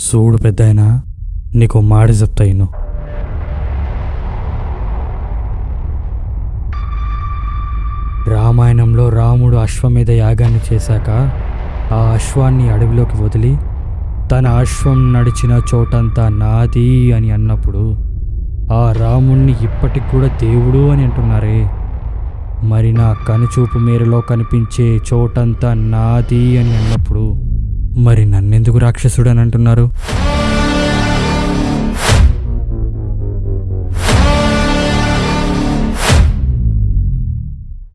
చూడు పెద్దాయనా నీకు మాట చెప్తా ఇను. రామాయణంలో రాముడు అశ్వమేధ యాగాన్ని చేశాక ఆ అశ్వాన్ని అడవిలోకి వదిలి తన అశ్వం నడిచిన చోటంతా నాది అని అన్నప్పుడు ఆ రాముణ్ణి ఇప్పటికి కూడా దేవుడు అని అంటున్నారే. మరి నా కనుచూపు మేరలో కనిపించే చోటంతా నాది అని అన్నప్పుడు మరి నన్నెందుకు రాక్షసుడు అని అంటున్నారు